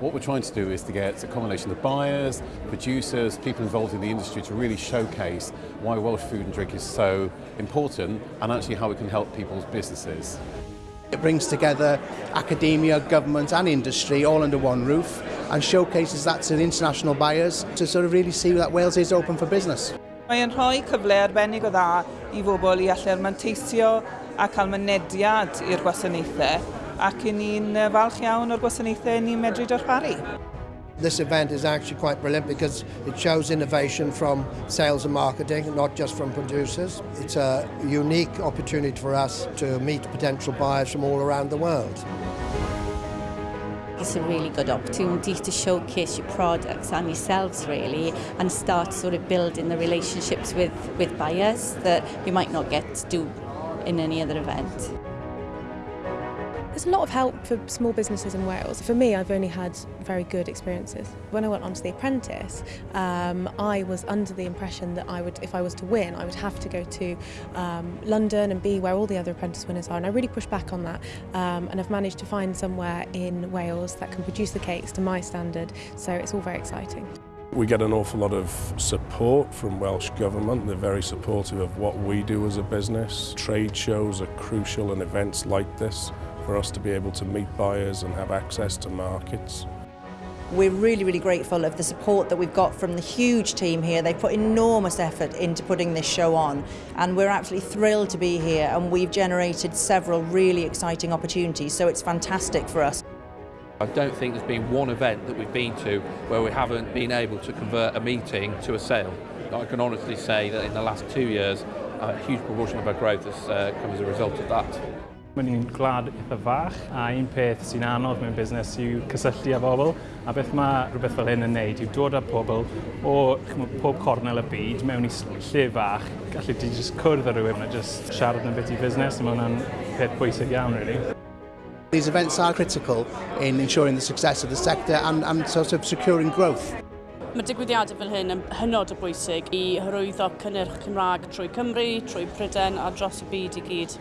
What we're trying to do is to get a combination of buyers, producers, people involved in the industry to really showcase why Welsh food and drink is so important and actually how it can help people's businesses. It brings together academia, government and industry all under one roof and showcases that to international buyers to sort of really see that Wales is open for business. Mae'n rhoi cyfle arbennig o dda i fobl i allu'r manteisio a cael mynediad i'r gwasanaethau ac i ni'n falch iawn o'r gwasanaethau ni'n medru darparu. This event is actually quite brilliant because it shows innovation from sales and marketing, not just from producers. It's a unique opportunity for us to meet potential buyers from all around the world. It's a really good opportunity to showcase your products and yourselves really and start sort of building the relationships with, with buyers that you might not get to do in any other event. There's a lot of help for small businesses in Wales. For me, I've only had very good experiences. When I went on to The Apprentice, um, I was under the impression that I would, if I was to win, I would have to go to um, London and be where all the other apprentice winners are. And I really pushed back on that. Um, and I've managed to find somewhere in Wales that can produce the cakes to my standard. So it's all very exciting. We get an awful lot of support from Welsh Government. They're very supportive of what we do as a business. Trade shows are crucial and events like this for us to be able to meet buyers and have access to markets. We're really, really grateful of the support that we've got from the huge team here. They put enormous effort into putting this show on and we're absolutely thrilled to be here and we've generated several really exciting opportunities, so it's fantastic for us. I don't think there's been one event that we've been to where we haven't been able to convert a meeting to a sale. I can honestly say that in the last two years, a huge proportion of our growth has uh, come as a result of that. Mae'n ni'n glad eitha fach a un peth sy'n anodd mewn busnes yw cysylltu â bobl a beth mae rhywbeth fel hyn yn neud yw dod â pobl o pob cornel y byd mewn i lle fach gallu di just cwrdd â rhywun a just siarad yn beth i busnes a mae hwnna'n peth pwysig iawn really. These events are critical in ensuring the success of the sector and, and sort of securing growth. Mae digwyddiadau fel hyn yn hynod o bwysig i hyrwyddo cynnyrch Cymraeg trwy Cymru, trwy Pryden a dros y byd i gyd.